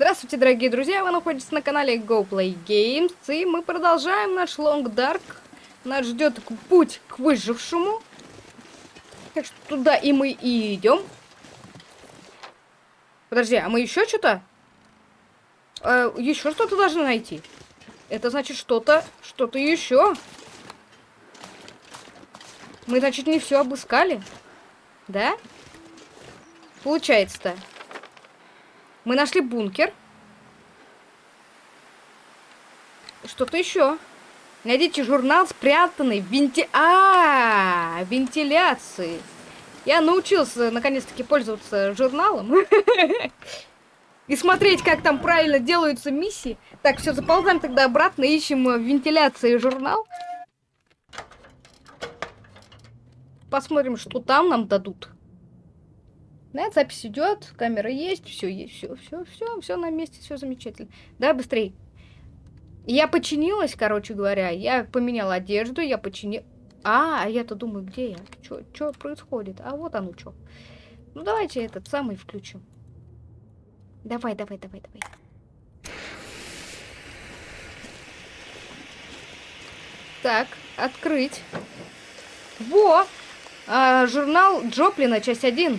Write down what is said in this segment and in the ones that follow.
Здравствуйте, дорогие друзья! Вы находитесь на канале GoPlay Games, и мы продолжаем наш Long Dark. Нас ждет путь к выжившему. Так что туда и мы и идем. Подожди, а мы еще что-то? Э, еще что-то должны найти. Это значит что-то, что-то еще. Мы, значит, не все обыскали. Да? Получается-то. Мы нашли бункер. Что-то еще. Найдите журнал, спрятанный в венти... А, -а, -а вентиляции. Я научился, наконец-таки, пользоваться журналом. И смотреть, как там правильно делаются миссии. Так, все, заползаем тогда обратно, ищем в вентиляции журнал. Посмотрим, что там нам дадут. Да, запись идет, камера есть, все есть, все, все, все, все на месте, все замечательно. Да, быстрей. Я починилась, короче говоря, я поменяла одежду, я починила... А я-то думаю, где я? Что происходит? А вот оно что. Ну, давайте этот самый включим. Давай, давай, давай, давай. Так, открыть. Во! А, журнал Джоплина, часть 1.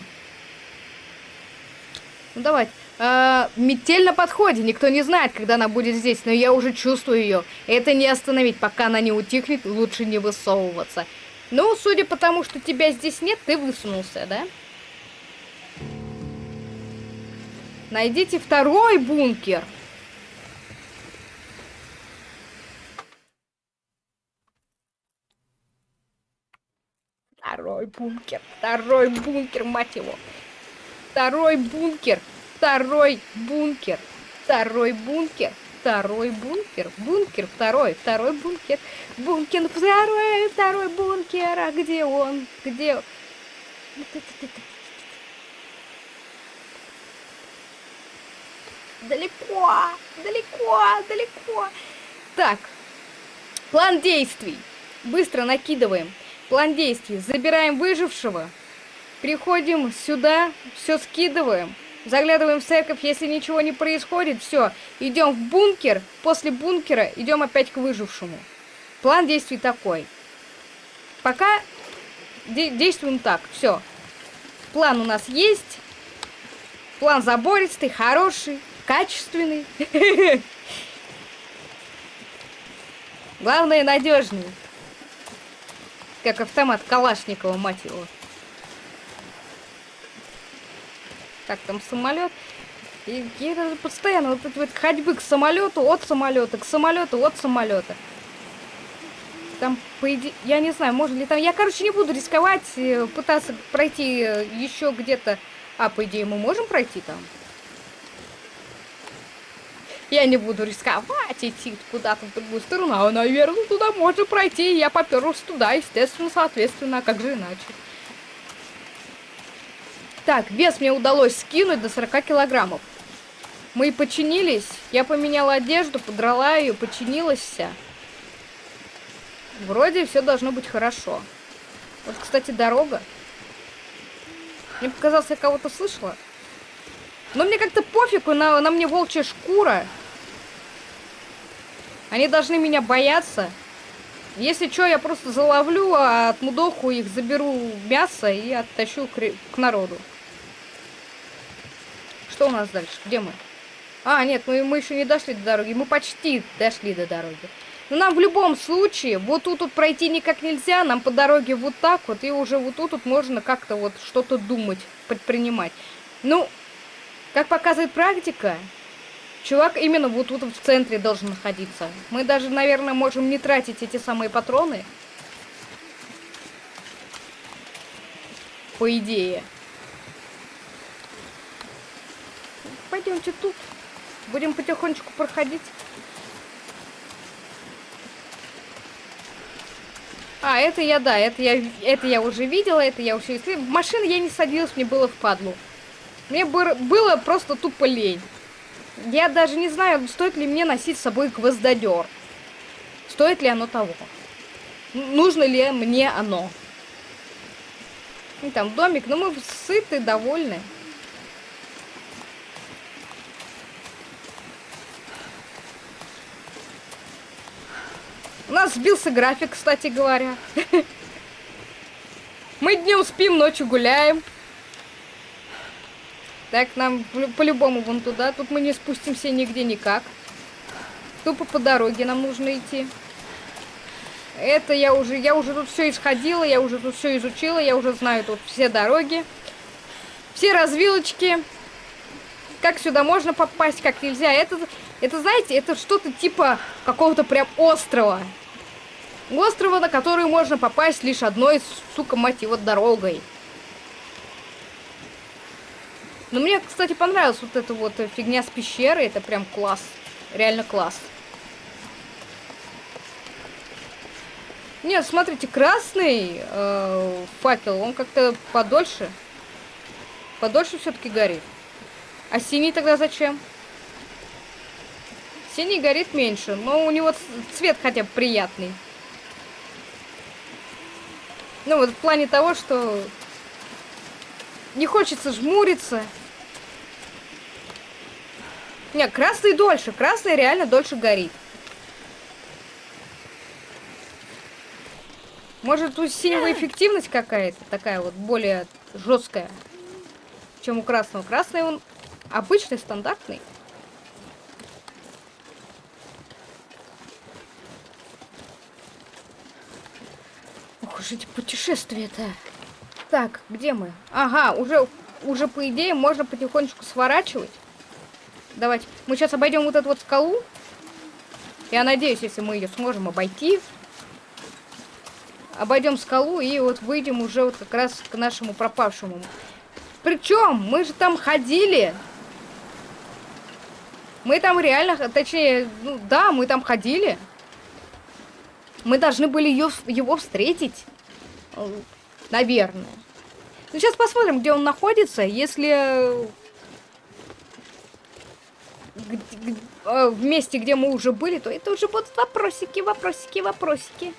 Ну давай. А, метель на подходе. Никто не знает, когда она будет здесь, но я уже чувствую ее. Это не остановить, пока она не утихнет, лучше не высовываться. Ну, судя по тому, что тебя здесь нет, ты высунулся, да? Найдите второй бункер. Второй бункер, второй бункер, мать его. Второй бункер. Второй бункер. Второй бункер. Второй бункер. Бункер второй. Второй бункер. Бункер второй. Второй бункер. А где он? Где? Далеко. Далеко. Далеко. Так. План действий. Быстро накидываем. План действий. Забираем выжившего. Приходим сюда, все скидываем, заглядываем в церковь, если ничего не происходит, все, идем в бункер, после бункера идем опять к выжившему. План действий такой. Пока де действуем так, все. План у нас есть. План забористый, хороший, качественный. Главное, надежный. Как автомат Калашникова, мать его. Как там самолет. И я постоянно вот эти вот ходьбы к самолету, от самолета, к самолету, от самолета. Там, по идее, я не знаю, можно ли там... Я, короче, не буду рисковать, э, пытаться пройти э, еще где-то... А, по идее, мы можем пройти там? Я не буду рисковать идти куда-то в другую сторону, а, наверное, туда можно пройти. Я поперлась туда, естественно, соответственно, а как же иначе? Так, вес мне удалось скинуть до 40 килограммов. Мы починились. Я поменяла одежду, подрала ее, починилась вся. Вроде все должно быть хорошо. Вот, кстати, дорога. Мне показалось, я кого-то слышала. Но мне как-то пофигу, на, на мне волчья шкура. Они должны меня бояться. Если что, я просто заловлю, а от мудоху их заберу мясо и оттащу к, к народу. Что у нас дальше? Где мы? А, нет, мы, мы еще не дошли до дороги. Мы почти дошли до дороги. Но нам в любом случае, вот тут вот пройти никак нельзя. Нам по дороге вот так вот. И уже вот тут вот можно как-то вот что-то думать, предпринимать. Ну, как показывает практика, чувак именно вот тут вот в центре должен находиться. Мы даже, наверное, можем не тратить эти самые патроны. По идее. Пойдемте тут. Будем потихонечку проходить. А, это я, да, это я, это я уже видела, это я уже... В машину я не садилась, мне было впадлу. Мне было просто тупо лень. Я даже не знаю, стоит ли мне носить с собой гвоздодер. Стоит ли оно того? Нужно ли мне оно? И там домик, но мы сыты, довольны. У нас сбился график, кстати говоря. Мы днем спим, ночью гуляем. Так, нам по-любому вон туда. Тут мы не спустимся нигде никак. Тупо по дороге нам нужно идти. Это я уже, я уже тут все исходила, я уже тут все изучила, я уже знаю тут все дороги, все развилочки, как сюда можно попасть, как нельзя. Это, это знаете, это что-то типа какого-то прям острова. Острова, на который можно попасть лишь одной, сука, мать его, дорогой. Но мне, кстати, понравилась вот эта вот фигня с пещерой. Это прям класс. Реально класс. Нет, смотрите, красный э, факел, он как-то подольше. Подольше все-таки горит. А синий тогда зачем? Синий горит меньше, но у него цвет хотя бы приятный. Ну вот в плане того, что не хочется жмуриться. Нет, красный дольше. Красный реально дольше горит. Может, у синего эффективность какая-то такая вот более жесткая, чем у красного. Красный он обычный, стандартный. Ох уж эти путешествия-то. Так, где мы? Ага, уже, уже по идее можно потихонечку сворачивать. Давайте. Мы сейчас обойдем вот эту вот скалу. Я надеюсь, если мы ее сможем обойти, обойдем скалу и вот выйдем уже вот как раз к нашему пропавшему. Причем мы же там ходили. Мы там реально, точнее, ну да, мы там ходили. Мы должны были ее, его встретить. Наверное. Ну, сейчас посмотрим, где он находится. Если э, в месте, где мы уже были, то это уже будут вопросики, вопросики, вопросики.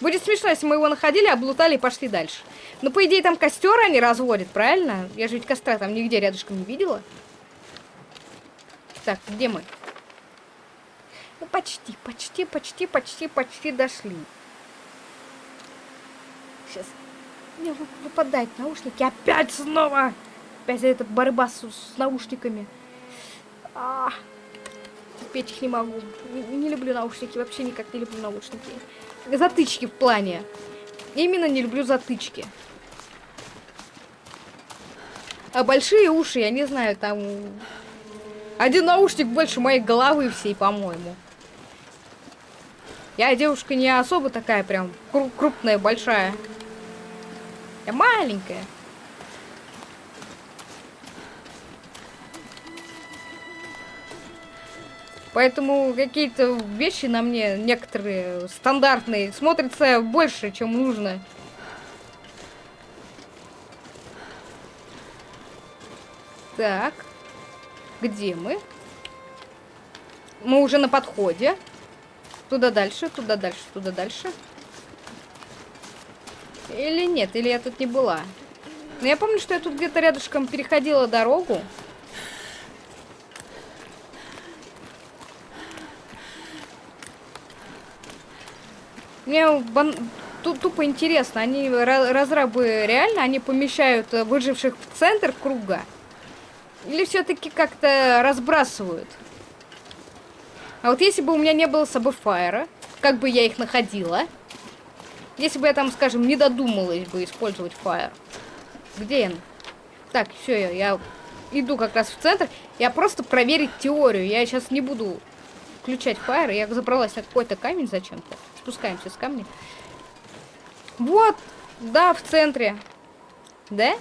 Будет смешно, если мы его находили, облутали и пошли дальше. Но, по идее, там костер они разводят, правильно? Я же ведь костра там нигде рядышком не видела. Так, где мы? Ну, почти, почти, почти, почти, почти дошли. Сейчас. Мне выпадают наушники. Опять снова! Опять этот борьба с, с наушниками. А, терпеть их не могу. Не, не люблю наушники, вообще никак не люблю наушники затычки в плане. Именно не люблю затычки. А большие уши, я не знаю, там... Один наушник больше моей головы всей, по-моему. Я девушка не особо такая прям крупная, большая. Я маленькая. Поэтому какие-то вещи на мне, некоторые стандартные, смотрятся больше, чем нужно. Так. Где мы? Мы уже на подходе. Туда дальше, туда дальше, туда дальше. Или нет, или я тут не была. Но я помню, что я тут где-то рядышком переходила дорогу. Мне бан... тупо интересно, они разрабы реально, они помещают э, выживших в центр круга? Или все-таки как-то разбрасывают? А вот если бы у меня не было с собой фаера, как бы я их находила? Если бы я там, скажем, не додумалась бы использовать фаер. Где он? Так, все, я, я иду как раз в центр. Я просто проверить теорию. Я сейчас не буду включать фаер. Я забралась на какой-то камень зачем-то спускаемся с камня. Вот, да, в центре. Да?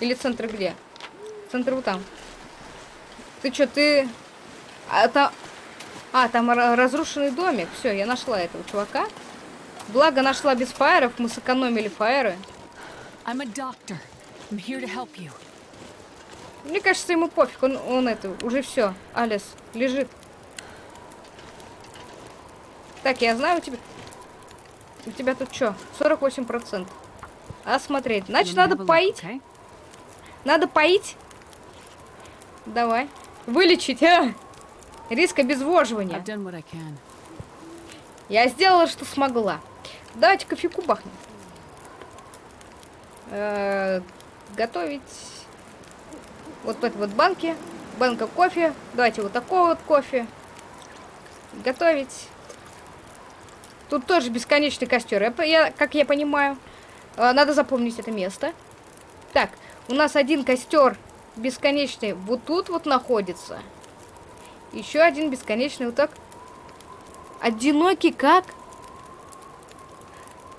Или центр где? Центр вот там. Ты что, ты... А, там... а, там разрушенный домик. Все, я нашла этого чувака. Благо нашла без фаеров, мы сэкономили фаеры. Мне кажется, ему пофиг, он, он это, уже все, Алис, лежит. Так, я знаю, у тебя... У тебя тут что? 48%. Осмотреть. Значит, надо поить. Надо поить. Давай. Вылечить, а? Риск обезвоживания. Я сделала, что смогла. Давайте кофейку бахнем. Э -э готовить вот в этой вот банке. Банка кофе. Давайте вот такого вот кофе. Готовить. Тут тоже бесконечный костер. Я, я, как я понимаю. Э, надо запомнить это место. Так, у нас один костер бесконечный вот тут вот находится. Еще один бесконечный так. Одинокий как?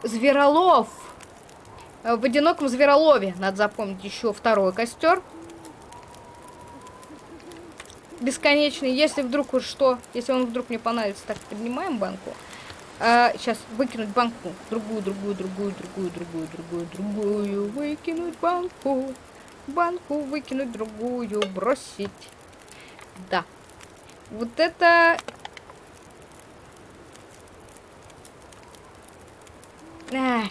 Зверолов. Э, в одиноком зверолове надо запомнить еще второй костер. Бесконечный. Если вдруг уж что, если он вдруг мне понравится, так поднимаем банку. А, сейчас выкинуть банку. Другую, другую, другую, другую, другую, другую, другую. Выкинуть банку. Банку выкинуть, другую бросить. Да. Вот это... А.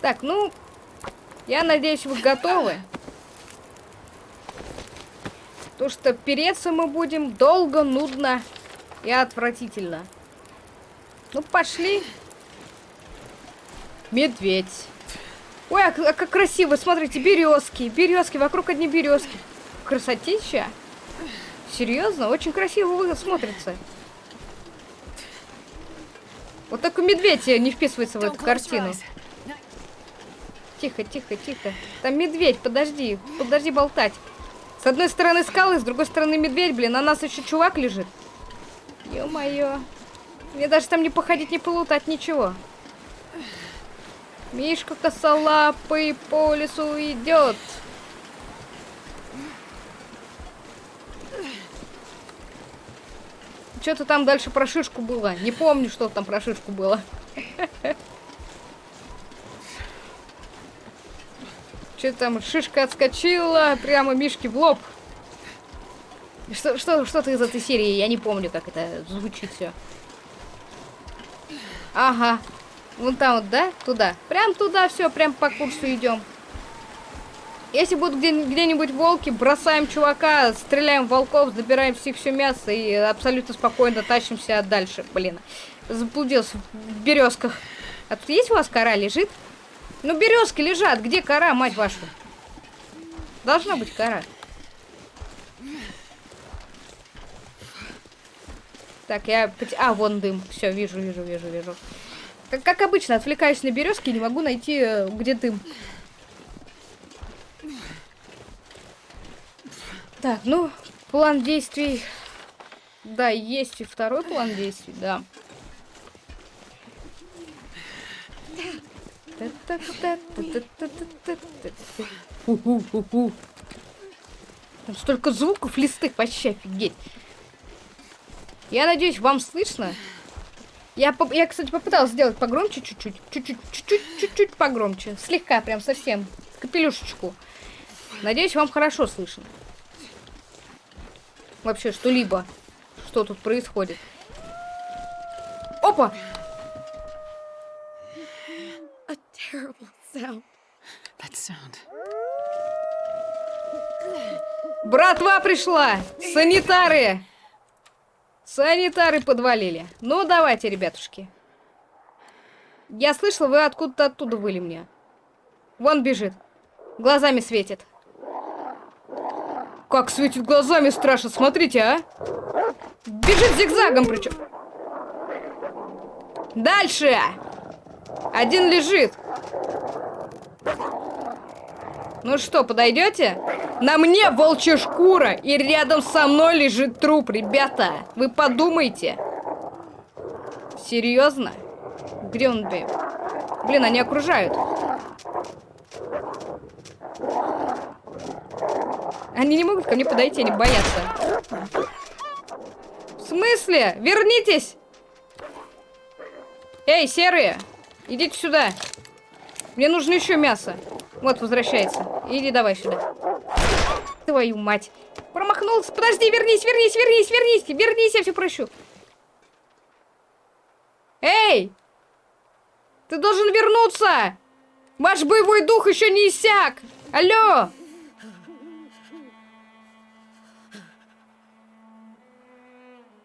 Так, ну... Я надеюсь, вы готовы. То, что переться мы будем долго, нудно и отвратительно. Ну, пошли. Медведь. Ой, а, а как красиво, смотрите, березки, березки, вокруг одни березки. Красотища. Серьезно, очень красиво смотрится. Вот такой медведь не вписывается в эту картину. Тихо, тихо, тихо. Там медведь, подожди, подожди болтать. С одной стороны скалы, с другой стороны медведь, блин, а нас еще чувак лежит. Ё-моё. Мне даже там не походить, не полутать, ничего. Мишка косолапый по лесу идет. Что-то там дальше про шишку было. Не помню, что там про шишку было. Что там, шишка отскочила прямо Мишке в лоб. Что, что, что-то из этой серии, я не помню, как это звучит все. Ага. Вон там вот, да? Туда. Прям туда все, прям по курсу идем. Если будут где-нибудь где волки, бросаем чувака, стреляем волков, забираем всех все мясо и абсолютно спокойно тащимся дальше. Блин, заблудился в березках. А тут есть у вас кора лежит? Ну, березки лежат. Где кора, мать вашу? Должна быть кора. Так, я... А, вон дым. Все, вижу, вижу, вижу, вижу. Как, как обычно, отвлекаюсь на березки и не могу найти, э, где дым. Так, ну, план действий... Да, есть и второй план действий, да. Там столько звуков листых, вообще офигеть. Я надеюсь, вам слышно. Я, я, кстати, попыталась сделать погромче чуть-чуть. Чуть-чуть, чуть-чуть, чуть-чуть погромче. Слегка, прям совсем. Капелюшечку. Надеюсь, вам хорошо слышно. Вообще, что-либо. Что тут происходит. Опа! Братва пришла! Санитары! Санитары подвалили. Ну, давайте, ребятушки. Я слышала, вы откуда-то оттуда выли мне. Вон бежит. Глазами светит. Как светит глазами, страшно. Смотрите, а. Бежит зигзагом причем. Дальше. Один лежит. Ну что, подойдете? На мне волчья шкура, и рядом со мной лежит труп, ребята. Вы подумайте. Серьезно? Где он, блин? Блин, они окружают. Они не могут ко мне подойти, они боятся. В смысле? Вернитесь! Эй, серые! Идите сюда. Мне нужно еще мясо. Вот, возвращается. Иди давай сюда. Твою мать. Промахнулся. Подожди, вернись, вернись, вернись, вернись. Вернись, я все прощу. Эй! Ты должен вернуться! Ваш боевой дух еще не иссяк! Алло!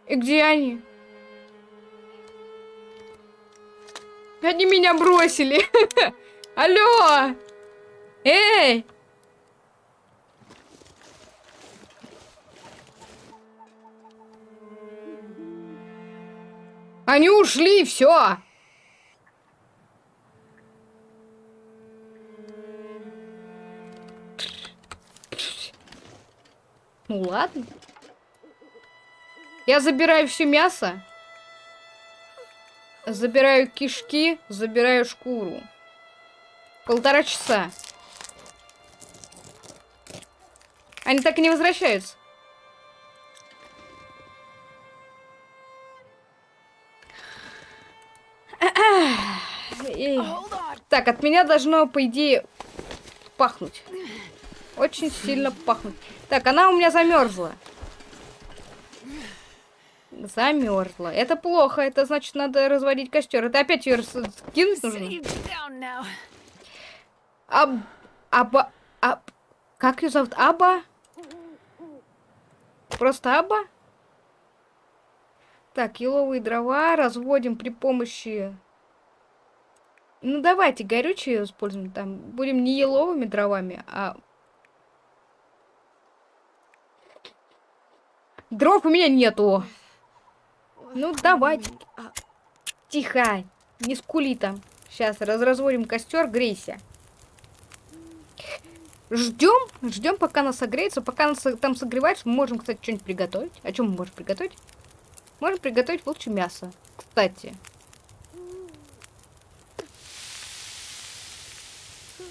И где они? Они меня бросили. Алло! Эй! Они ушли, все. Ну ладно. Я забираю все мясо. Забираю кишки, забираю шкуру. Полтора часа. Они так и не возвращаются. Так, от меня должно, по идее, пахнуть. Очень сильно пахнуть. Так, она у меня замерзла. Замерзла. Это плохо. Это значит, надо разводить костер. Это опять ее скинуть нужно. Аб... Аба... Аб... Как ее зовут? Аба? Просто Аба? Так, еловые дрова разводим при помощи... Ну, давайте горючее используем. Там будем не еловыми дровами, а... Дров у меня нету. Ну, давайте. Тихо. Не скули там. Сейчас разводим костер, грейся. Ждем, ждем, пока нас согреется. Пока нас там согревается, мы можем, кстати, что-нибудь приготовить. А что мы можем приготовить? Можем приготовить волчье мясо, кстати.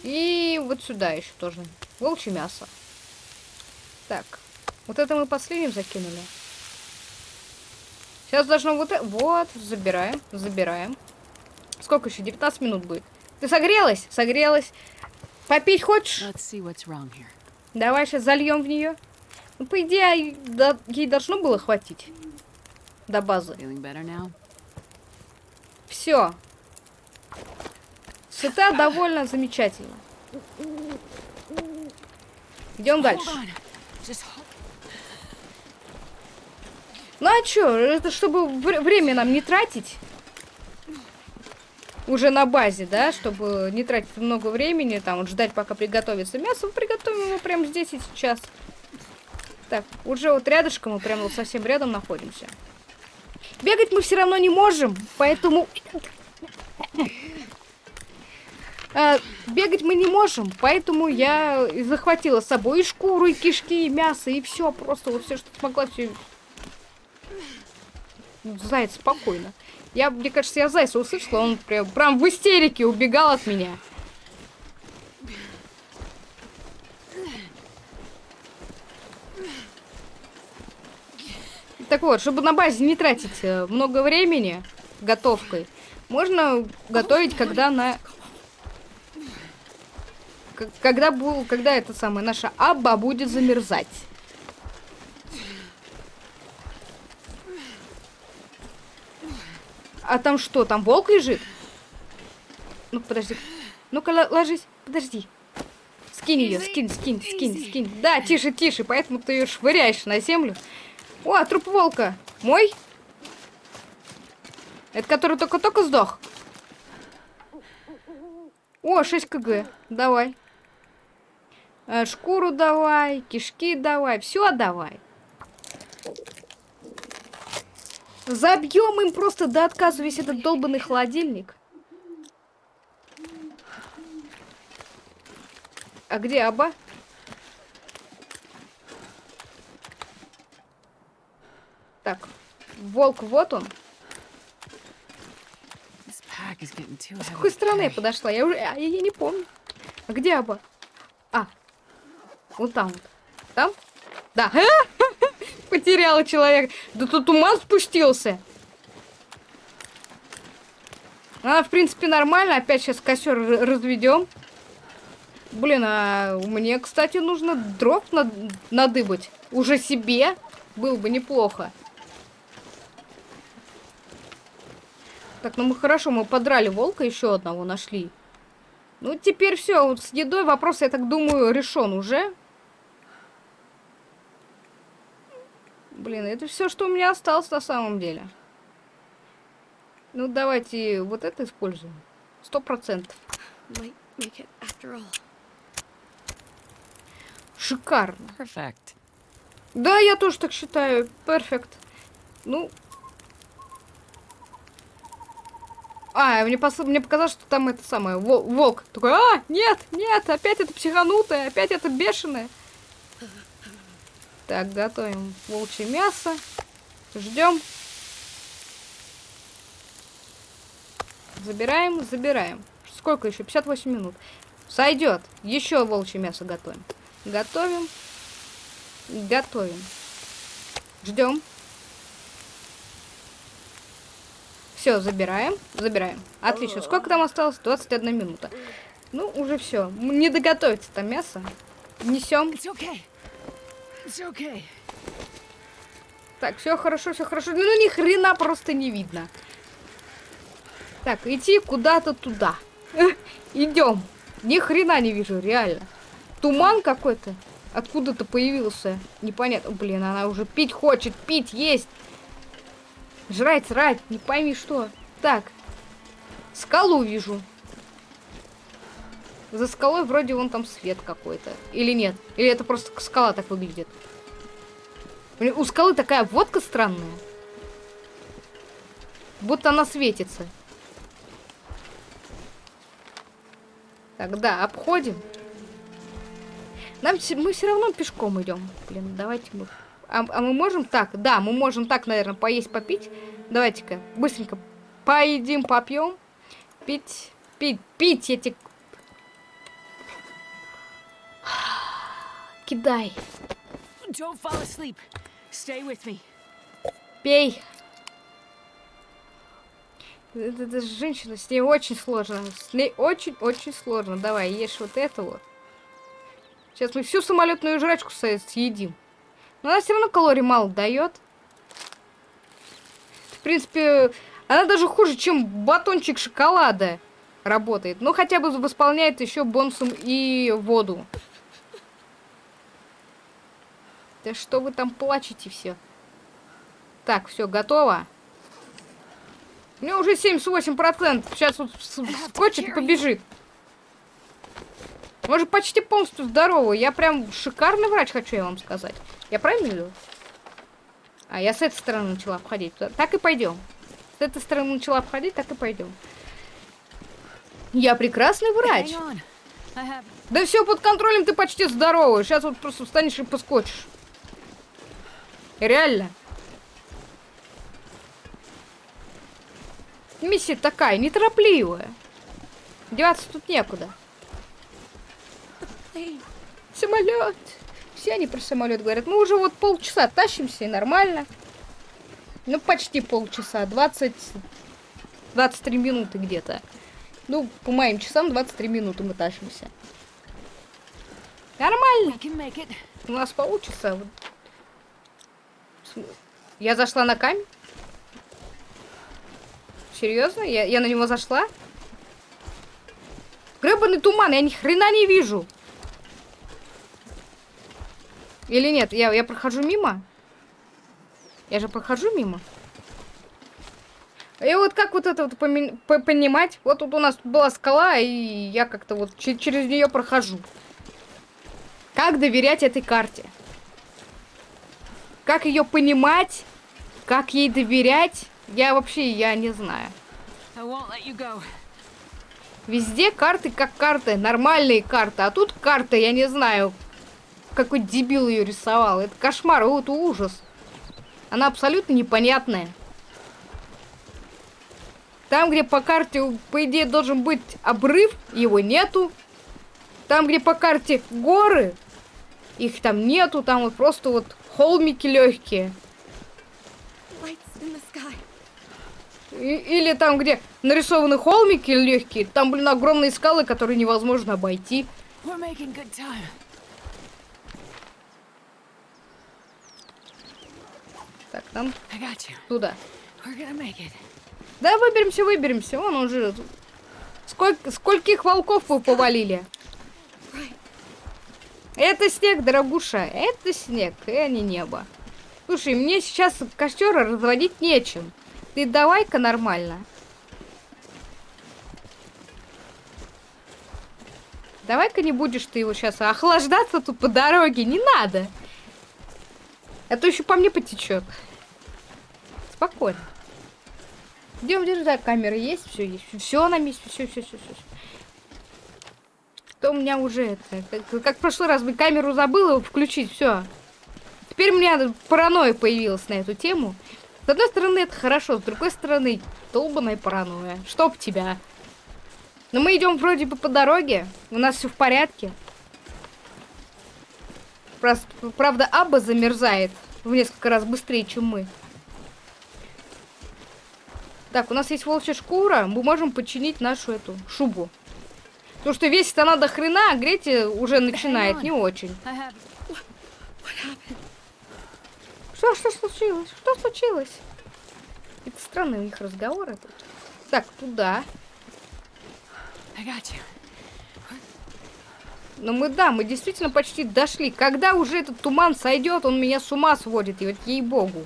И вот сюда еще тоже. Волчье мясо. Так. Вот это мы последним закинули. Сейчас должно вот... Вот, забираем, забираем. Сколько еще? 19 минут будет. Ты согрелась? Согрелась. Попить хочешь? Давай сейчас зальем в нее. Ну, по идее, да, ей должно было хватить до базы. Все. Сыта довольно замечательно. Идем дальше. Ну а чё, это чтобы время нам не тратить. Уже на базе, да, чтобы не тратить много времени, там, вот ждать, пока приготовится мясо. Приготовим его прямо здесь и сейчас. Так, уже вот рядышком, мы прямо вот совсем рядом находимся. Бегать мы все равно не можем, поэтому... А, бегать мы не можем, поэтому я захватила с собой и шкуру, и кишки, и мясо, и все, просто вот все, что смогла, все Заяц спокойно. Я, мне кажется, я зайца услышала, он прям, прям в истерике убегал от меня. Так вот, чтобы на базе не тратить э, много времени готовкой, можно готовить, когда на... Когда, был, когда это самое, наша аба будет замерзать. А там что, там волк лежит? Ну, подожди. Ну-ка, ложись. Подожди. Скинь ее, скинь, скинь, скинь, скинь. Да, тише, тише, поэтому ты ее швыряешь на землю. О, труп волка. Мой? Это который только-только сдох. О, 6 кг. Давай. Э, шкуру давай, кишки давай, все давай. Забьем им просто до отказа весь этот долбанный холодильник. А где Аба? Так, волк вот он. С какой стороны я подошла? Я уже... Я, я не помню. А где Аба? А, вот там вот. Там? Да. Потеряла человек. Да тут ума спустился. А, в принципе, нормально. Опять сейчас костер разведем. Блин, а мне, кстати, нужно дров над надыбать. Уже себе. Было бы неплохо. Так, ну мы хорошо, мы подрали волка, еще одного нашли. Ну, теперь все, вот с едой вопрос, я так думаю, решен уже. Блин, это все, что у меня осталось на самом деле. Ну, давайте вот это используем. Сто процентов. Шикарно. Perfect. Да, я тоже так считаю. Перфект. Ну. А, мне, пос... мне показалось, что там это самое, вол- волк. Такой, а, нет, нет, опять это психанутое, опять это бешеное. Так, готовим волчье мясо. Ждем. Забираем, забираем. Сколько еще? 58 минут. Сойдет. Еще волчье мясо готовим. Готовим. Готовим. Ждем. Все, забираем. Забираем. Отлично. Сколько там осталось? 21 минута. Ну, уже все. Не доготовится там мясо. Несем. Okay. Так, все хорошо, все хорошо. Ну, ни хрена просто не видно. Так, идти куда-то туда. Идем. Ни хрена не вижу, реально. Туман какой-то. Откуда-то появился. Непонятно. Блин, она уже пить хочет. Пить, есть. Жрать, срать. Не пойми что. Так. Скалу вижу. За скалой вроде вон там свет какой-то. Или нет? Или это просто скала так выглядит? Блин, У скалы такая водка странная. Будто она светится. Так, да, обходим. Нам мы все равно пешком идем. Блин, давайте мы. А, а мы можем так? Да, мы можем так, наверное, поесть, попить. Давайте-ка быстренько поедим, попьем. Пить, пить, пить эти. Кидай, пей. Это, это женщина, с ней очень сложно. С ней очень-очень сложно. Давай, ешь вот это вот. Сейчас мы всю самолетную жрачку съедим. Но она все равно калорий мало дает. В принципе, она даже хуже, чем батончик шоколада работает. Но хотя бы восполняет еще бонусом и воду. Да что вы там плачете все? Так, все, готово. У меня уже 78%. Сейчас вот скочит и побежит. Мы же почти полностью здоровы. Я прям шикарный врач, хочу я вам сказать. Я правильно говорю? А, я с этой стороны начала обходить. Так и пойдем. С этой стороны начала обходить, так и пойдем. Я прекрасный врач. Have. Да все под контролем, ты почти здоровый. Сейчас вот просто встанешь и поскочишь. Реально. Миссия такая, неторопливая. Деваться тут некуда. Самолет. Все они про самолет говорят. Мы уже вот полчаса тащимся и нормально. Ну, почти полчаса. 20... 23 минуты где-то. Ну, по моим часам 23 минуты мы тащимся. Нормально. У нас получится. Вот. Я зашла на камень? Серьезно? Я, я на него зашла? Гребаный туман, я ни хрена не вижу. Или нет? Я, я прохожу мимо? Я же прохожу мимо. И вот как вот это вот понимать? Вот тут у нас была скала, и я как-то вот че- через нее прохожу. Как доверять этой карте? Как ее понимать? Как ей доверять? Я вообще, я не знаю. Везде карты как карты, нормальные карты. А тут карта, я не знаю, какой дебил ее рисовал. Это кошмар, это ужас. Она абсолютно непонятная. Там, где по карте, по идее, должен быть обрыв, его нету. Там, где по карте горы, их там нету. Там вот просто вот холмики легкие. И- или там, где нарисованы холмики легкие, там, блин, огромные скалы, которые невозможно обойти. Так, нам you. туда. Да, выберемся, выберемся. Вон уже. Сколько, скольких волков вы повалили? Это снег, дорогуша, это снег, и а не небо. Слушай, мне сейчас костер разводить нечем. Ты давай-ка нормально. Давай-ка не будешь ты его сейчас охлаждаться тут по дороге, не надо. А то еще по мне потечет. Спокойно. Идем, держи, да, камеры есть, все есть. Все на месте, все, все, все, все. все. То у меня уже это. Как, как в прошлый раз бы камеру забыла включить, все. Теперь у меня паранойя появилась на эту тему. С одной стороны, это хорошо, с другой стороны, долбаная паранойя. Чтоб тебя. Но мы идем вроде бы по дороге, у нас все в порядке. Правда, Аба замерзает в несколько раз быстрее, чем мы. Так, у нас есть волчья шкура, мы можем починить нашу эту шубу. Потому что весит она до хрена, а греть уже начинает не очень. Что, что случилось? Что случилось? Это странные у них разговоры тут. Так, туда. Но мы, да, мы действительно почти дошли. Когда уже этот туман сойдет, он меня с ума сводит, и вот ей-богу.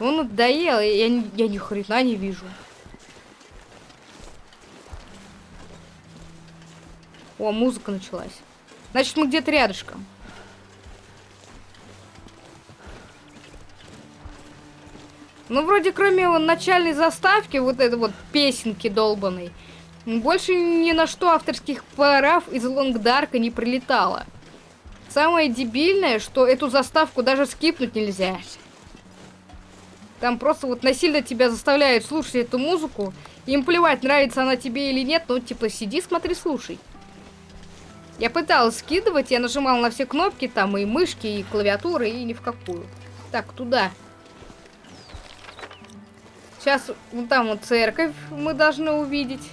Он надоел, и я, ни- я ни хрена не вижу. О, музыка началась. Значит, мы где-то рядышком. Ну, вроде кроме вот начальной заставки, вот этой вот песенки долбаной, больше ни на что авторских прав из Лонгдарка не прилетало. Самое дебильное, что эту заставку даже скипнуть нельзя. Там просто вот насильно тебя заставляют слушать эту музыку. Им плевать, нравится она тебе или нет, ну типа сиди, смотри, слушай. Я пыталась скидывать, я нажимала на все кнопки, там и мышки, и клавиатуры, и ни в какую. Так, туда. Сейчас вот там вот церковь мы должны увидеть.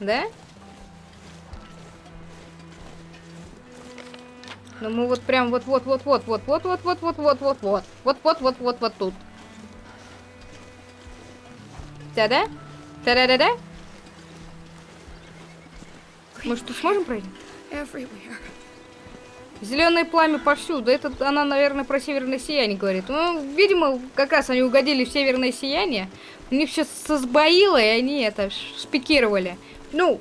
Да? Ну мы вот прям вот вот вот вот вот вот вот вот вот вот вот вот вот вот вот вот вот тут. Да-да? Да-да-да-да? Мы что, сможем пройти? Зеленое пламя повсюду. Это она, наверное, про северное сияние говорит. Ну, видимо, как раз они угодили в северное сияние. У них сейчас сбоило, и они это спикировали. Ну,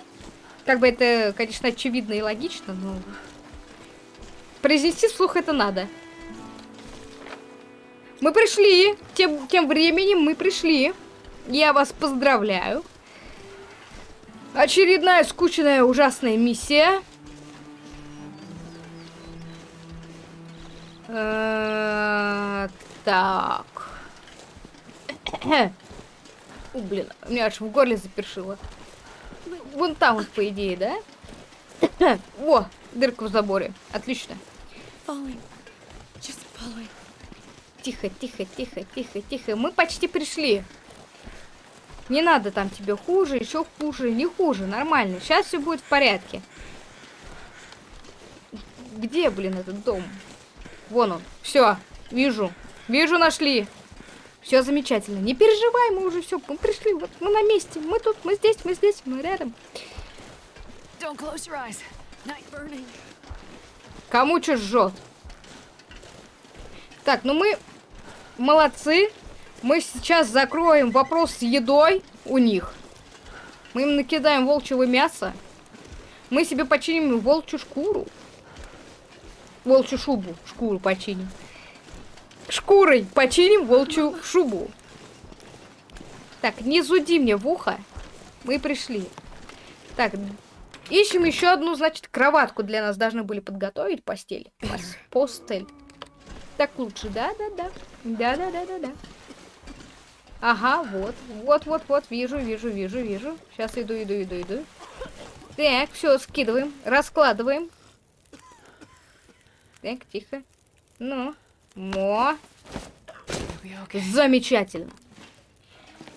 как бы это, конечно, очевидно и логично, но... Произнести вслух это надо. Мы пришли. Тем, тем временем мы пришли. Я вас поздравляю. Очередная скучная ужасная миссия. Э, Так. У, блин, у меня аж в горле запершило. Вон там вот, по идее, да? О, дырка в заборе. Отлично. Тихо, тихо, тихо, тихо, тихо. Мы почти пришли. Не надо там тебе хуже, еще хуже, не хуже, нормально. Сейчас все будет в порядке. Где, блин, этот дом? Вон он. Все, вижу. Вижу, нашли. Все замечательно. Не переживай, мы уже все, мы пришли. Вот мы на месте. Мы тут, мы здесь, мы здесь, мы рядом. Кому что жжет? Так, ну мы молодцы. Мы сейчас закроем вопрос с едой у них. Мы им накидаем волчьего мяса. Мы себе починим волчью шкуру. Волчью шубу. Шкуру починим. Шкурой починим волчью шубу. Так, не зуди мне в ухо. Мы пришли. Так, ищем еще одну, значит, кроватку для нас должны были подготовить. Постель. Пос- Постель. Так лучше, да-да-да. Да-да-да-да-да. Ага, вот. Вот-вот-вот. Вижу, вижу, вижу, вижу. Сейчас иду, иду, иду, иду. Так, все, скидываем. Раскладываем. Так, тихо. Ну. Мо. Замечательно.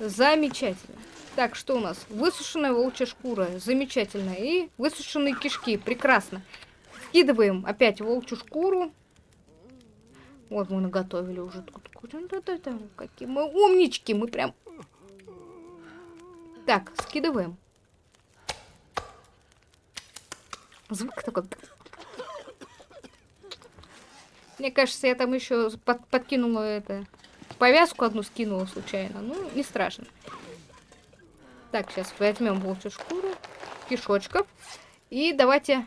Замечательно. Так, что у нас? Высушенная волчья шкура. Замечательно. И высушенные кишки. Прекрасно. Скидываем опять волчью шкуру. Вот мы наготовили уже тут. Какие мы умнички. Мы прям... Так, скидываем. Звук такой... Мне кажется, я там еще под- подкинула это... Повязку одну скинула случайно. Ну, не страшно. Так, сейчас возьмем волчью шкуру, кишочков. И давайте...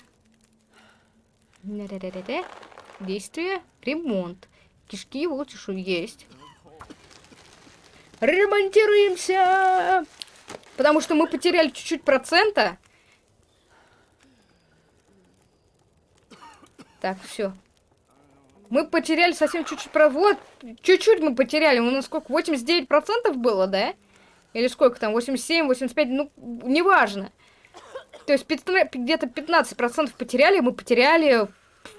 Действие, ремонт. Кишки, волчью шкуру есть. Ремонтируемся! Потому что мы потеряли чуть-чуть процента. Так, все. Мы потеряли совсем чуть-чуть про... Вот, чуть-чуть мы потеряли. У нас сколько? 89% было, да? Или сколько там? 87, 85? Ну, неважно. То есть где-то 15% потеряли. Мы потеряли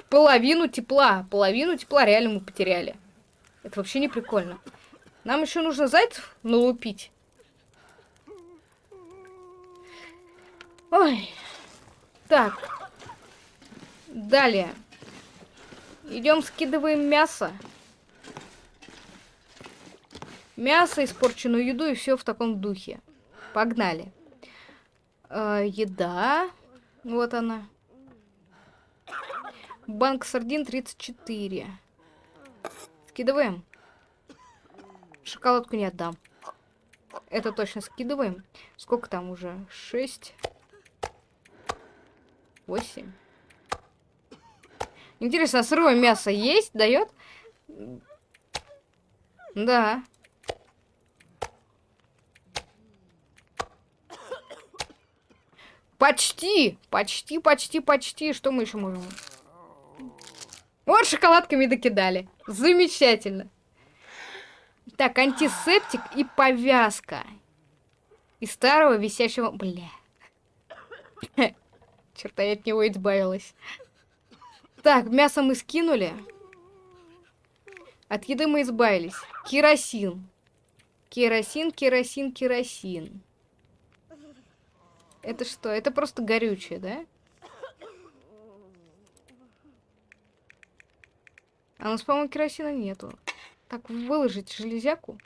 половину тепла. Половину тепла реально мы потеряли. Это вообще не прикольно. Нам еще нужно зайцев налупить. Ой. Так. Далее. Идем скидываем мясо. Мясо, испорченную еду и все в таком духе. Погнали. Э, еда. Вот она. Банк сардин 34. Скидываем. Шоколадку не отдам. Это точно скидываем. Сколько там уже? 6. 8. Интересно, сырое мясо есть? Дает? Да. Почти! Почти, почти, почти. Что мы еще можем? Вот шоколадками докидали. Замечательно. Так, антисептик и повязка. Из старого висящего... Бля. Черта, я от него избавилась. Так, мясо мы скинули. От еды мы избавились. Керосин. Керосин, керосин, керосин. Это что? Это просто горючее, да? А у нас, по-моему, керосина нету. Так, выложить железяку.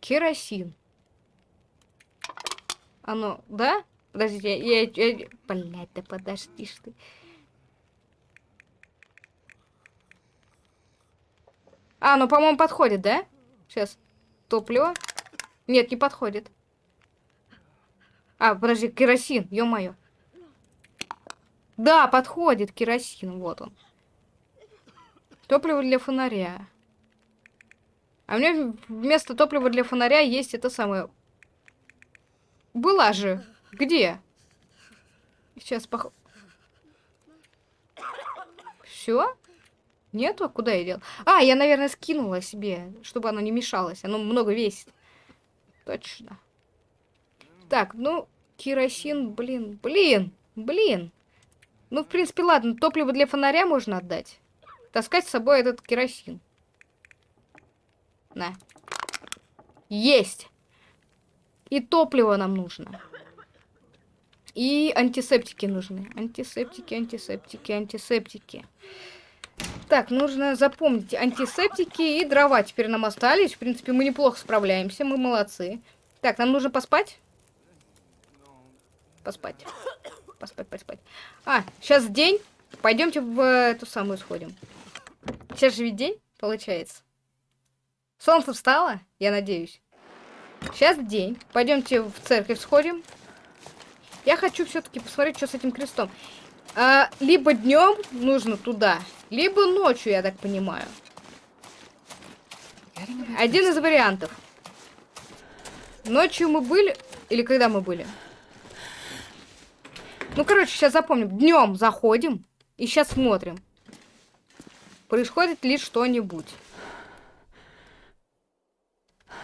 Керосин. Оно, да? Подождите, я... я, я... Блядь, да подожди ты. А, ну, по-моему, подходит, да? Сейчас. Топливо. Нет, не подходит. А, подожди, керосин, ё-моё. Да, подходит керосин, вот он. Топливо для фонаря. А у меня вместо топлива для фонаря есть это самое... Была же. Где? Сейчас пох... Все? Нету? Куда я дел? А, я, наверное, скинула себе, чтобы оно не мешалось. Оно много весит. Точно. Так, ну, керосин, блин, блин, блин. Ну, в принципе, ладно, топливо для фонаря можно отдать. Таскать с собой этот керосин. На. Есть. И топливо нам нужно. И антисептики нужны. Антисептики, антисептики, антисептики. Так, нужно запомнить антисептики и дрова теперь нам остались. В принципе, мы неплохо справляемся, мы молодцы. Так, нам нужно поспать? Поспать. Поспать, поспать. А, сейчас день. Пойдемте в эту самую сходим. Сейчас же ведь день, получается. Солнце встало, я надеюсь. Сейчас день. Пойдемте в церковь сходим. Я хочу все-таки посмотреть, что с этим крестом. А, либо днем нужно туда, либо ночью, я так понимаю. Один из вариантов. Ночью мы были... Или когда мы были? Ну, короче, сейчас запомним. Днем заходим и сейчас смотрим. Происходит ли что-нибудь.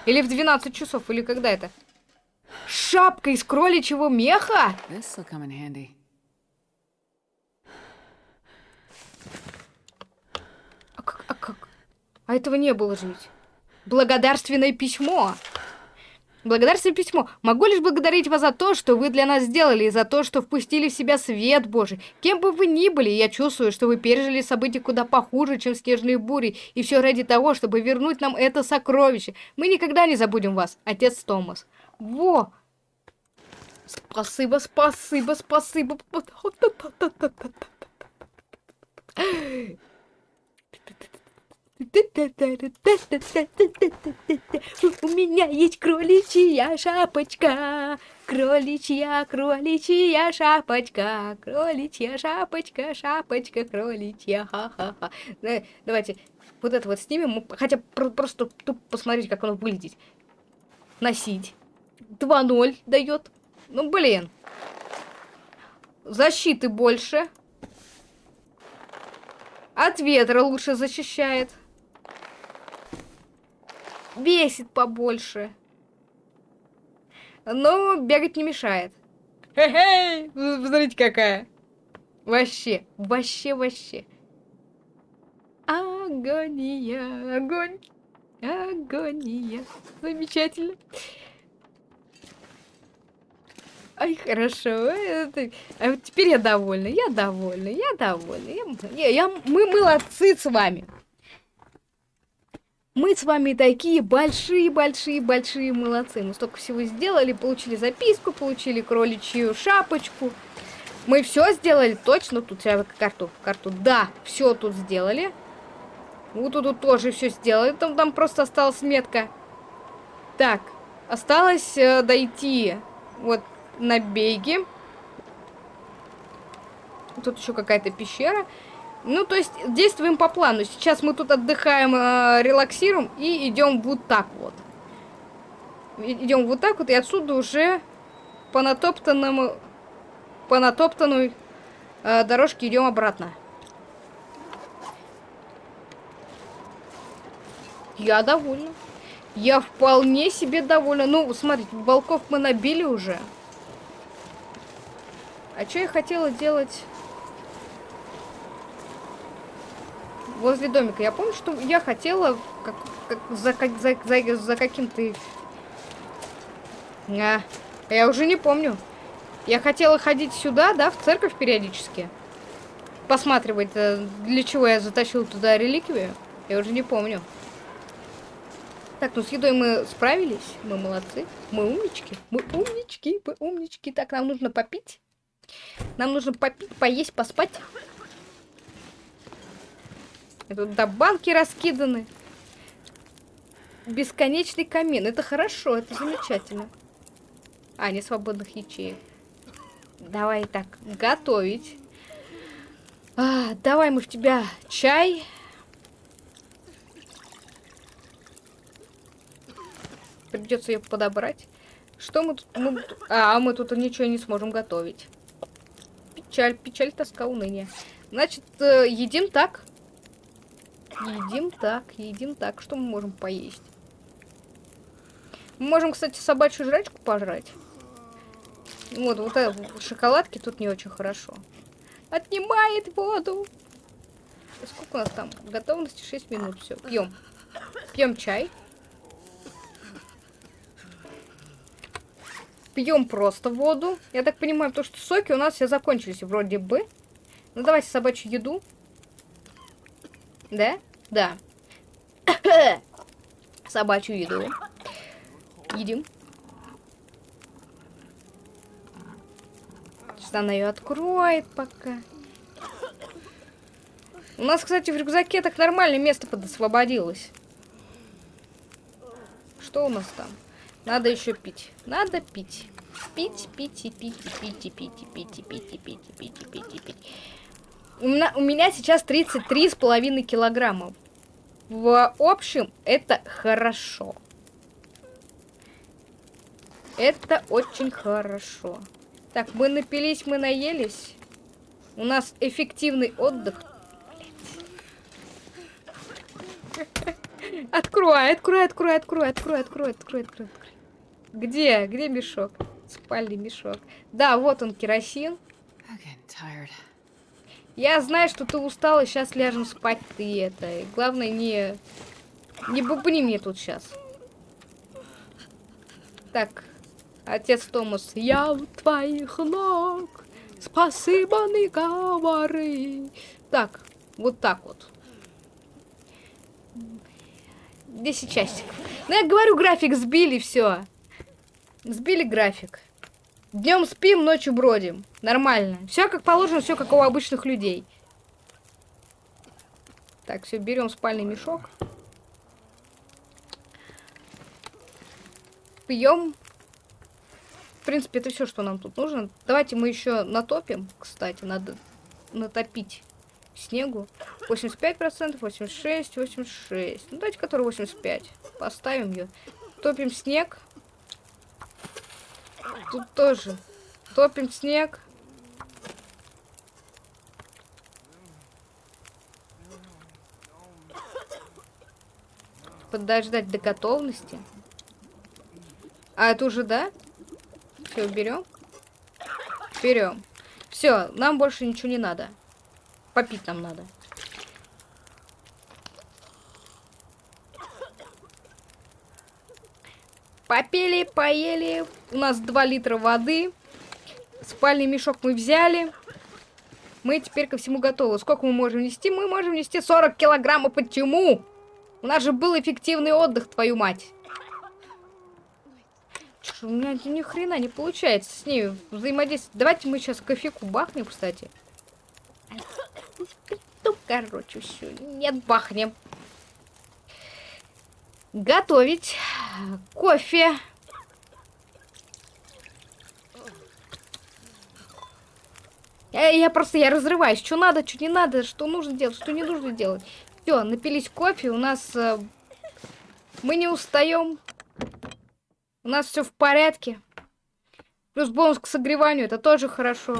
Или в 12 часов, или когда это? Шапка из кроличьего меха? А как, а как? А этого не было же ведь. Благодарственное письмо. Благодарственное письмо. Могу лишь благодарить вас за то, что вы для нас сделали, и за то, что впустили в себя свет Божий. Кем бы вы ни были, я чувствую, что вы пережили события куда похуже, чем снежные бури, и все ради того, чтобы вернуть нам это сокровище. Мы никогда не забудем вас, отец Томас. Во! Спасибо, спасибо, спасибо. У меня есть кроличья шапочка, кроличья, кроличья шапочка, кроличья шапочка, шапочка, кроличья, ха-ха-ха. Да, Давайте вот это вот снимем, хотя просто тупо посмотреть, как оно выглядит. Носить. 2-0 дает. Ну, блин. Защиты больше. От ветра лучше защищает. Весит побольше. Но бегать не мешает. Хе-хей! Смотрите, какая. Вообще, вообще, вообще. Агония, огонь, агония. Замечательно. Ай, хорошо. это- А вот теперь я довольна, я довольна, я довольна. Я, я- я- мы молодцы с вами. Мы с вами такие большие-большие-большие молодцы. Мы столько всего сделали, получили записку, получили кроличью шапочку. Мы все сделали точно. Тут я карту, карту. Да, все тут сделали. Вот тут, тут тоже все сделали. Там, там просто осталась метка. Так, осталось э, дойти вот на беге. Тут еще какая-то пещера. Ну, то есть, действуем по плану. Сейчас мы тут отдыхаем, э, релаксируем и идем вот так вот. Идем вот так вот, и отсюда уже по натоптанному, по натоптанной э, дорожке идем обратно. Я довольна. Я вполне себе довольна. Ну, смотрите, волков мы набили уже. А что я хотела делать возле домика? Я помню, что я хотела как, как за, как- за, за, за каким-то... А, я уже не помню. Я хотела ходить сюда, да, в церковь периодически. Посматривать, э, для чего я затащил туда реликвию. Я уже не помню. Так, ну с едой мы справились. Мы молодцы. Мы умнички. Мы умнички. Мы умнички. Так, нам нужно попить. Нам нужно попить, поесть, поспать. Тут да, банки раскиданы. Бесконечный камин. Это хорошо, это замечательно. А, не свободных ячеек. Давай так, готовить. А, давай мы в тебя чай. Придется ее подобрать. Что мы тут... мы тут- А, мы тут ничего не сможем готовить. Печаль, печаль, тоска, уныние. Значит, э, едим так. Едим так, едим так. Что мы можем поесть? Мы можем, кстати, собачью жрачку пожрать. Вот, вот это, шоколадки тут не очень хорошо. Отнимает воду. Сколько у нас там? Готовности 6 минут. Все, пьем. Пьем чай. Пьем просто воду. Я так понимаю, то, что соки у нас все закончились вроде бы. Ну, давайте собачью еду. Да? Да. собачью еду. Едим. Сейчас она ее откроет пока. У нас, кстати, в рюкзаке так нормальное место подосвободилось. Что у нас там? Надо еще пить. Надо пить. Пить, пить и пить, и пить, и пить, и пить, и пить, и пить, и пить, и пить, и пить. У меня, у меня сейчас 33,5 килограмма. В общем, это хорошо. Это очень хорошо. Так, мы напились, мы наелись. У нас эффективный отдых. Открой, открой, открой, открой, открой, открой, открой, открой. Где? Где мешок? Спальный мешок. Да, вот он, керосин. I'm tired. Я знаю, что ты устала, сейчас ляжем спать ты это. И главное, не... Не бубни мне тут сейчас. Так, отец Томас, я у твоих ног, спасибо не говори. Так, вот так вот. 10 часиков. Ну, я говорю, график сбили, все. Сбили график. Днем спим, ночью бродим. Нормально. Все как положено, все как у обычных людей. Так, все, берем спальный мешок. Пьем. В принципе, это все, что нам тут нужно. Давайте мы еще натопим. Кстати, надо натопить снегу. 85%, 86, 86. Ну, давайте который 85. Поставим ее. Топим снег. Тут тоже. Топим снег. Подождать до готовности. А это уже, да? Все, берем. Берем. Все, нам больше ничего не надо. Попить нам надо. Попили, поели. У нас 2 литра воды. Спальный мешок мы взяли. Мы теперь ко всему готовы. Сколько мы можем нести? Мы можем нести 40 килограммов. Почему? У нас же был эффективный отдых, твою мать. Чё, у меня ни хрена не получается с ней взаимодействовать. Давайте мы сейчас кофейку бахнем, кстати. Ну, короче, все. Нет, бахнем. Готовить кофе. Я, я просто, я разрываюсь. Что надо, что не надо, что нужно делать, что не нужно делать. Все, напились кофе, у нас... Э, мы не устаем. У нас все в порядке. Плюс бонус к согреванию, это тоже хорошо.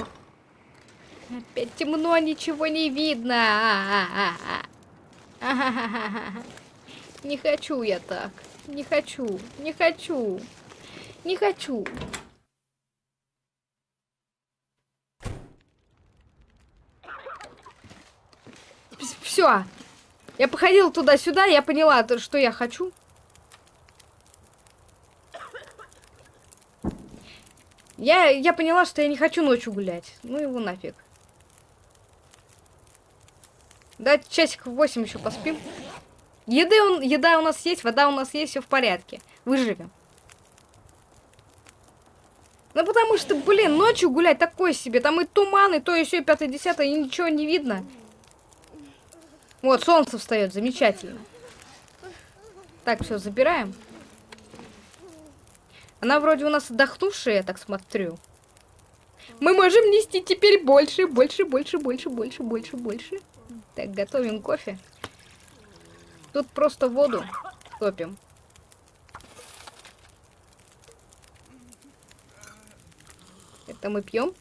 Опять темно, ничего не видно. Не хочу я так. Не хочу, не хочу, не хочу. Все. Я походила туда-сюда, я поняла, что я хочу. Я, я поняла, что я не хочу ночью гулять. Ну его нафиг. Давайте часик 8 еще поспим. Еды он, еда у нас есть, вода у нас есть, все в порядке. Выживем. Ну потому что, блин, ночью гулять такое себе. Там и туман, и то, и все, пятое, десятое, и ничего не видно. Вот, солнце встает, замечательно. Так, все, забираем. Она вроде у нас отдохнувшая, я так смотрю. Мы можем нести теперь больше, больше, больше, больше, больше, больше, больше. Так, готовим кофе. Тут просто воду топим. Это мы пьем.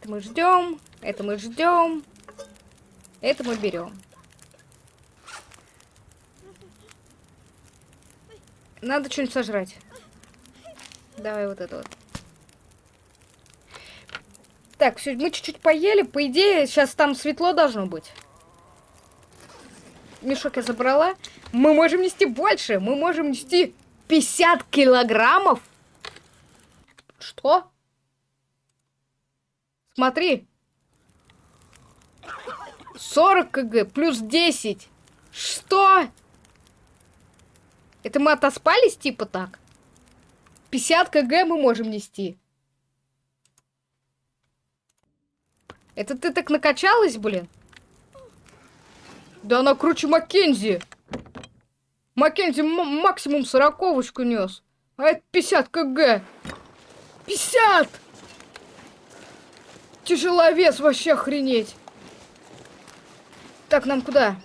Это мы ждем. Это мы ждем. Это мы берем. Надо что-нибудь сожрать. Давай вот это вот. Так, все, мы чуть-чуть поели. По идее, сейчас там светло должно быть. Мешок я забрала. Мы можем нести больше. Мы можем нести 50 килограммов. Что? Смотри. 40 кг плюс 10. Что? Это мы отоспались типа так? 50 кг мы можем нести. Это ты так накачалась, блин? Да она круче Маккензи. Маккензи максимум сороковочку нес. А это 50 кг. 50! Тяжеловес вообще охренеть. Так, нам куда?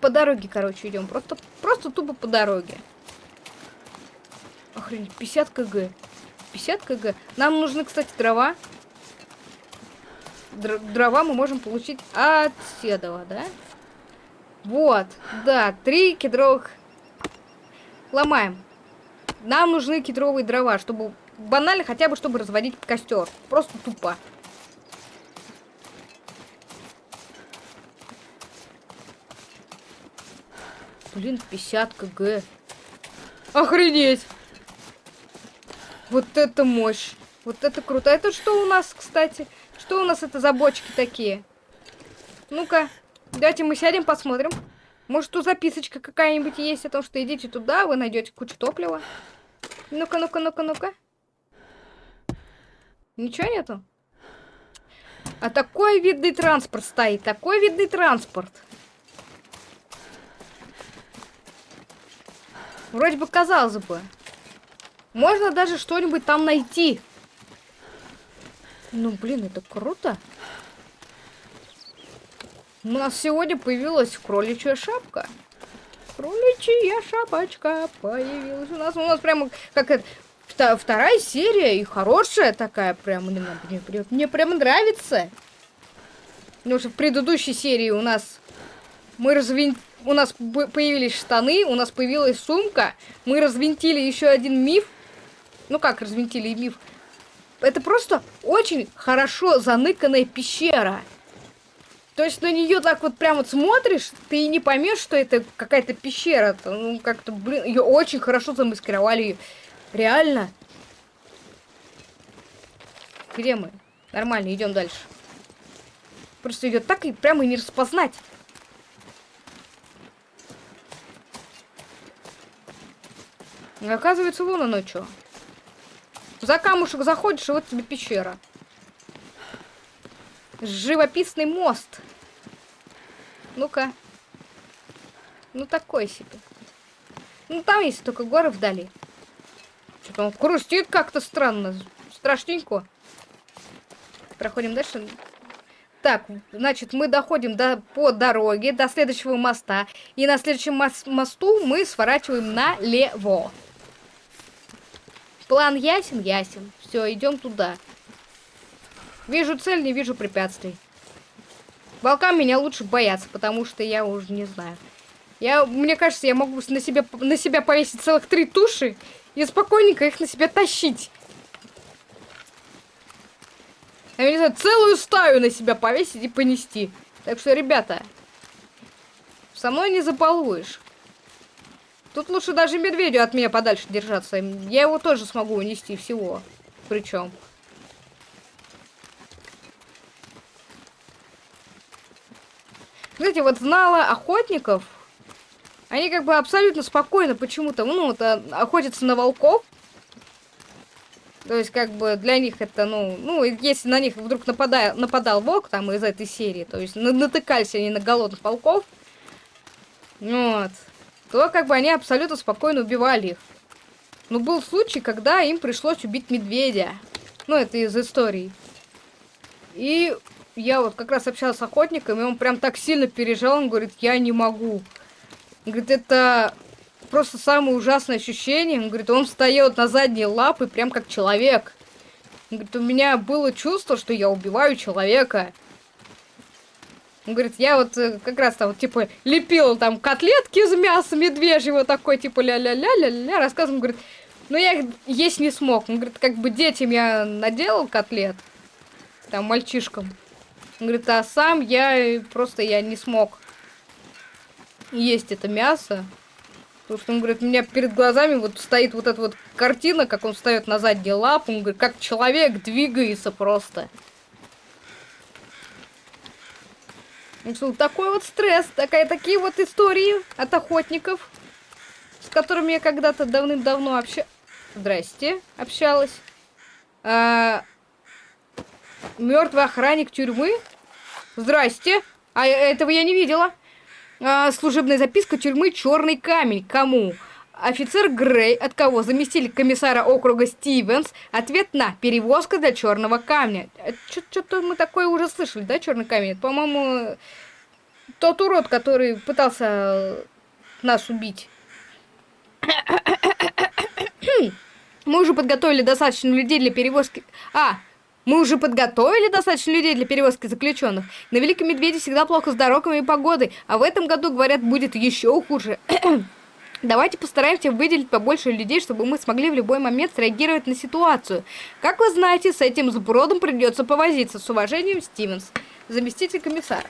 По дороге, короче, идем. Просто, просто тупо по дороге. Охренеть, 50 кг. 50 кг. Нам нужны, кстати, дрова. Др дрова мы можем получить от седова, да? Вот, да, три кедровых. Ломаем. Нам нужны кедровые дрова, чтобы банально хотя бы, чтобы разводить костер. Просто тупо. Блин, 50 кг. Охренеть! Вот это мощь. Вот это круто. Это что у нас, кстати? Что у нас это за бочки такие? Ну-ка, давайте мы сядем, посмотрим. Может, тут записочка какая-нибудь есть о том, что идите туда, вы найдете кучу топлива. Ну-ка, ну-ка, ну-ка, ну-ка. Ничего нету? А такой видный транспорт стоит, такой видный транспорт. Вроде бы казалось бы. Можно даже что-нибудь там найти. Ну, блин, это круто. У нас сегодня появилась кроличья шапка. Кроличья шапочка появилась у нас. У нас прямо как это... Вторая серия и хорошая такая прям. Мне, мне, мне, мне прям нравится. Потому что в предыдущей серии у нас мы развин... У нас появились штаны, у нас появилась сумка. Мы развинтили еще один миф. Ну как развинтили миф? Это просто очень хорошо заныканная пещера. То есть на нее так вот прям вот смотришь, ты и не поймешь, что это какая-то пещера. Ну, как-то, блин, ее очень хорошо замаскировали. Реально. Где мы? Нормально, идем дальше. Просто ее так и прямо и не распознать. Оказывается, вон оно что. За камушек заходишь, и вот тебе пещера. Живописный мост. Ну-ка. Ну, такой себе. Ну, там есть только горы вдали. Что-то он хрустит как-то странно. Страшненько. Проходим дальше. Так, значит, мы доходим до, по дороге до следующего моста. И на следующем мос- мосту мы сворачиваем налево. План ясен? Ясен. Все, идем туда. Вижу цель, не вижу препятствий. Волкам меня лучше бояться, потому что я уже не знаю. Я, мне кажется, я могу на себя, на себя повесить целых три туши и спокойненько их на себя тащить. Я не знаю, целую стаю на себя повесить и понести. Так что, ребята, со мной не забалуешь. Тут лучше даже медведю от меня подальше держаться. Я его тоже смогу унести всего. Причем. Знаете, вот знала охотников, они как бы абсолютно спокойно почему-то, ну, вот, а, охотятся на волков. То есть, как бы, для них это, ну, ну, если на них вдруг нападая, нападал волк, там, из этой серии, то есть, на- натыкались они на голодных волков, вот, то, как бы, они абсолютно спокойно убивали их. Но был случай, когда им пришлось убить медведя. Ну, это из истории. И я вот как раз общалась с охотником, и он прям так сильно переживал, он говорит, я не могу. Он говорит, это просто самое ужасное ощущение. Он говорит, он встает на задние лапы, прям как человек. Он говорит, у меня было чувство, что я убиваю человека. Он говорит, я вот э, как раз там, вот, типа, лепила там котлетки из мяса медвежьего, такой, типа, ля-ля-ля-ля-ля, рассказывал, он говорит, ну я их есть не смог. Он говорит, как бы детям я наделал котлет, там, мальчишкам. Он говорит, а сам я просто, я не смог есть это мясо. Потому что он говорит, у меня перед глазами вот стоит вот эта вот картина, как он встает на задние лапы, он говорит, как человек двигается просто. Ну такой вот стресс, такая, такие вот истории от охотников, с которыми я когда-то давным-давно обща... Здрасте, общалась. А... Мертвый охранник тюрьмы? Здрасте. А этого я не видела. А, служебная записка тюрьмы Черный камень. Кому? Офицер Грей, от кого? Заместитель комиссара округа Стивенс. Ответ на перевозка для черного камня. Что-то мы такое уже слышали, да, черный камень? По-моему, тот урод, который пытался нас убить. Мы уже подготовили достаточно людей для перевозки... А, мы уже подготовили достаточно людей для перевозки заключенных. На Великом Медведе всегда плохо с дорогами и погодой, а в этом году, говорят, будет еще хуже. Давайте постараемся выделить побольше людей, чтобы мы смогли в любой момент среагировать на ситуацию. Как вы знаете, с этим сбродом придется повозиться. С уважением, Стивенс, заместитель комиссара.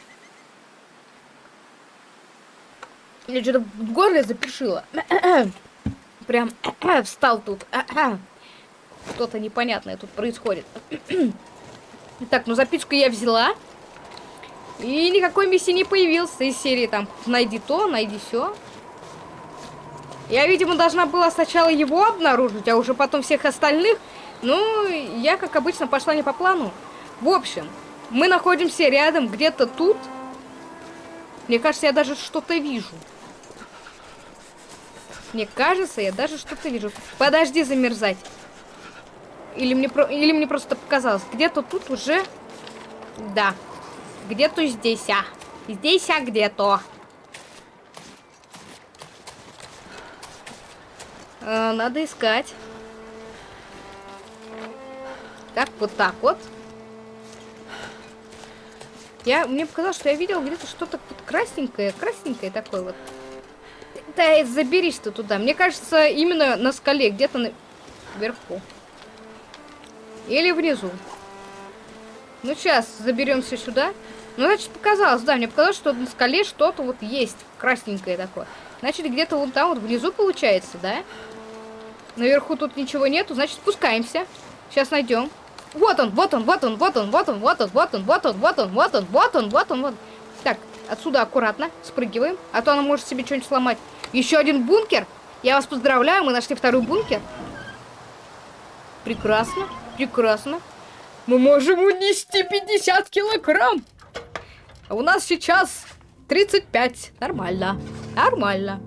Я что-то в горле запишила. Прям встал тут. Что-то непонятное тут происходит. Так, ну записку я взяла. И никакой миссии не появился из серии там найди то, найди все. Я, видимо, должна была сначала его обнаружить, а уже потом всех остальных. Ну, я, как обычно, пошла не по плану. В общем, мы находимся рядом, где-то тут. Мне кажется, я даже что-то вижу. Мне кажется, я даже что-то вижу. Подожди замерзать. Или мне, про... Или мне просто показалось. Где-то тут уже... Да. Где-то здесь, а. Здесь, а где-то. Надо искать. Так, вот так вот. Я, мне показалось, что я видел где-то что-то вот красненькое, красненькое такое вот. Да, заберись ты туда. Мне кажется, именно на скале, где-то на... вверху. Или внизу. Ну, сейчас заберемся сюда. Ну, значит, показалось, да, мне показалось, что на скале что-то вот есть, красненькое такое. Значит, где-то вон там вот внизу получается, да? Наверху тут ничего нету, значит, спускаемся. Сейчас найдем. Вот он, вот он, вот он, вот он, вот он, вот он, вот он, вот он, вот он, вот он, вот он, вот он, вот. Так, отсюда аккуратно спрыгиваем, а то она может себе что-нибудь сломать. Еще один бункер. Я вас поздравляю, мы нашли второй бункер. Прекрасно, прекрасно. Мы можем унести 50 килограмм. А у нас сейчас 35. Нормально, нормально.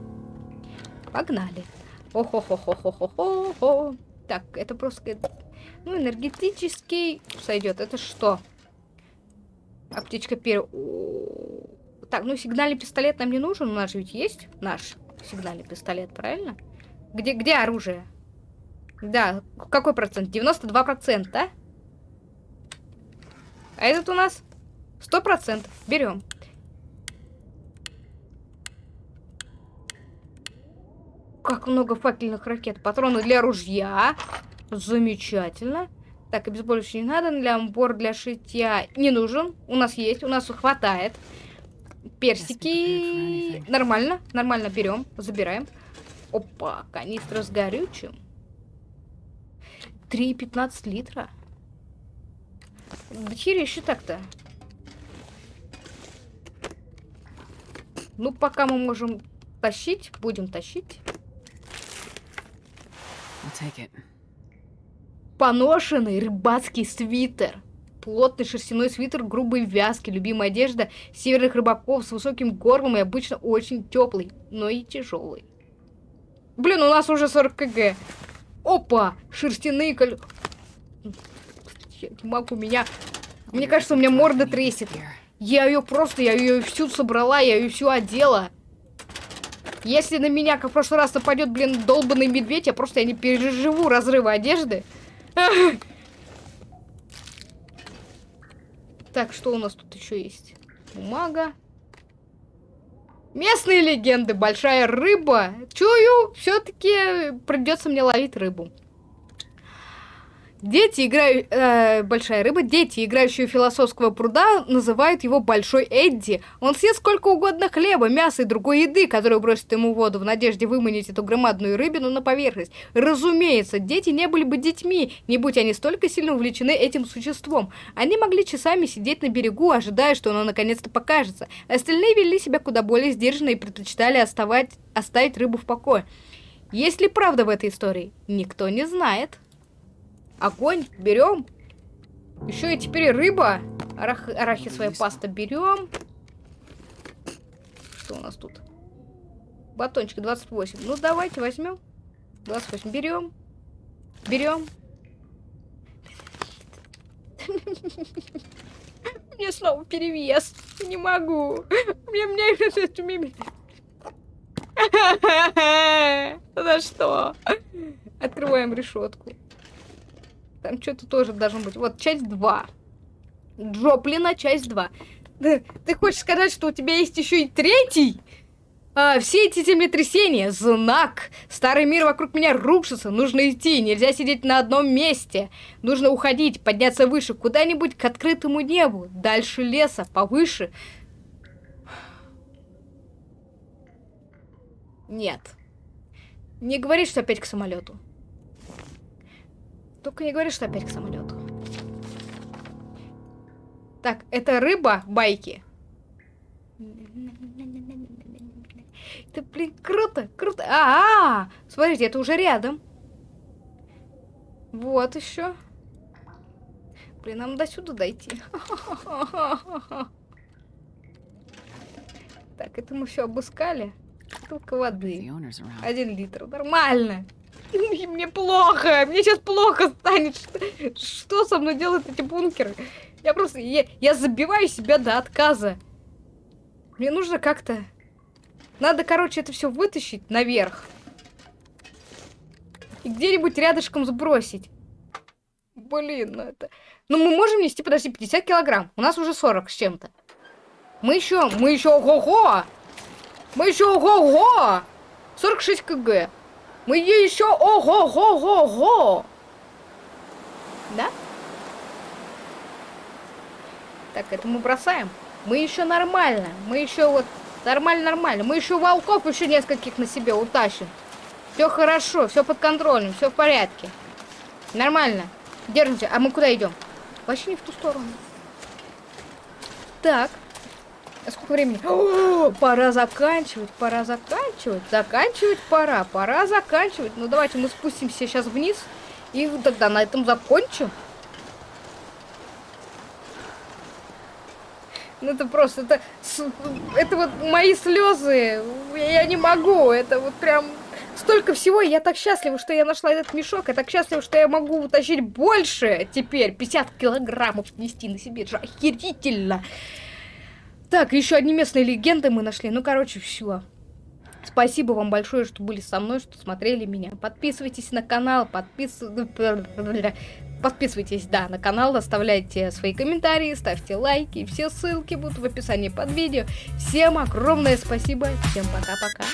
Погнали. О-хо-хо-хо-хо-хо-хо. Так, это просто... Ну, энергетический сойдет. Это что? Аптечка пер... Так, ну сигнальный пистолет нам не нужен. У нас же ведь есть наш сигнальный пистолет, правильно? Где, где оружие? Да, какой процент? 92 процента, А этот у нас 100 процентов. Берем. Как много факельных ракет. Патроны для ружья. Замечательно. Так, обезболивающий не надо. Для амбор для шитья не нужен. У нас есть, у нас хватает. Персики. Нормально, нормально берем, забираем. Опа, канистра с горючим. 3,15 литра. Да хере еще так-то. Ну, пока мы можем тащить, будем тащить. Поношенный рыбацкий свитер. Плотный шерстяной свитер, грубой вязки, любимая одежда северных рыбаков с высоким горлом и обычно очень теплый, но и тяжелый. Блин, у нас уже 40 кг. Опа! Шерстяные коль... Не могу, меня... Мне кажется, у меня морда трясет. Я ее просто, я ее всю собрала, я ее всю одела. Если на меня, как в прошлый раз, нападет, блин, долбанный медведь, я просто я не переживу разрыва одежды. Так, что у нас тут еще есть? Бумага. Местные легенды. Большая рыба. Чую, все-таки придется мне ловить рыбу. Дети, играют... Э, большая рыба. Дети, играющие у философского пруда, называют его Большой Эдди. Он съест сколько угодно хлеба, мяса и другой еды, которую бросит ему в воду, в надежде выманить эту громадную рыбину на поверхность. Разумеется, дети не были бы детьми, не будь они столько сильно увлечены этим существом. Они могли часами сидеть на берегу, ожидая, что оно наконец-то покажется. Остальные вели себя куда более сдержанно и предпочитали оставать... оставить рыбу в покое. Есть ли правда в этой истории? Никто не знает. Огонь берем. Еще и теперь рыба. Арах... Арахисовая паста берем. Что у нас тут? Батончик 28. Ну, давайте возьмем. 28 берем. Берем. Мне снова перевес. Не могу. Мне, мне... За что? Открываем решетку. Там что-то тоже должно быть. Вот, часть 2. Джоплина, часть 2. Ты, хочешь сказать, что у тебя есть еще и третий? А, все эти землетрясения — знак. Старый мир вокруг меня рушится. Нужно идти, нельзя сидеть на одном месте. Нужно уходить, подняться выше, куда-нибудь к открытому небу. Дальше леса, повыше. Нет. Не говори, что опять к самолету. Только не говори, что опять к самолету. Так, это рыба байки. Это, блин, круто, круто. А, -а, а, смотрите, это уже рядом. Вот еще. Блин, нам до сюда дойти. Так, это мы все обыскали. The воды. Один литр. Нормально. Мне плохо. Мне сейчас плохо станет. Что со мной делают эти бункеры? Я просто... Я, я забиваю себя до отказа. Мне нужно как-то... Надо, короче, это все вытащить наверх. И где-нибудь рядышком сбросить. Блин, ну это... Ну мы можем нести, подожди, 50 килограмм. У нас уже 40 с чем-то. Мы еще... Мы еще... Ого-го! Мы еще... Ого-го! 46 кг. Мы еще... Ого-го-го-го! Да? Так, это мы бросаем. Мы еще нормально. Мы еще вот... Нормально-нормально. Мы еще волков еще нескольких на себе утащим. Все хорошо, все под контролем, все в порядке. Нормально. Держимся. А мы куда идем? Вообще не в ту сторону. Так. А сколько времени? Пора заканчивать, пора заканчивать. Заканчивать пора, пора заканчивать. Ну давайте мы спустимся сейчас вниз и тогда на этом закончим. Ну это просто, это, это вот мои слезы, я не могу, это вот прям столько всего, я так счастлива, что я нашла этот мешок, я так счастлива, что я могу утащить больше теперь, 50 килограммов нести на себе, это же охерительно. Так, еще одни местные легенды мы нашли. Ну, короче, все. Спасибо вам большое, что были со мной, что смотрели меня. Подписывайтесь на канал, подпис... Ну, подписывайтесь, да, на канал, оставляйте свои комментарии, ставьте лайки. Все ссылки будут в описании под видео. Всем огромное спасибо, всем пока-пока.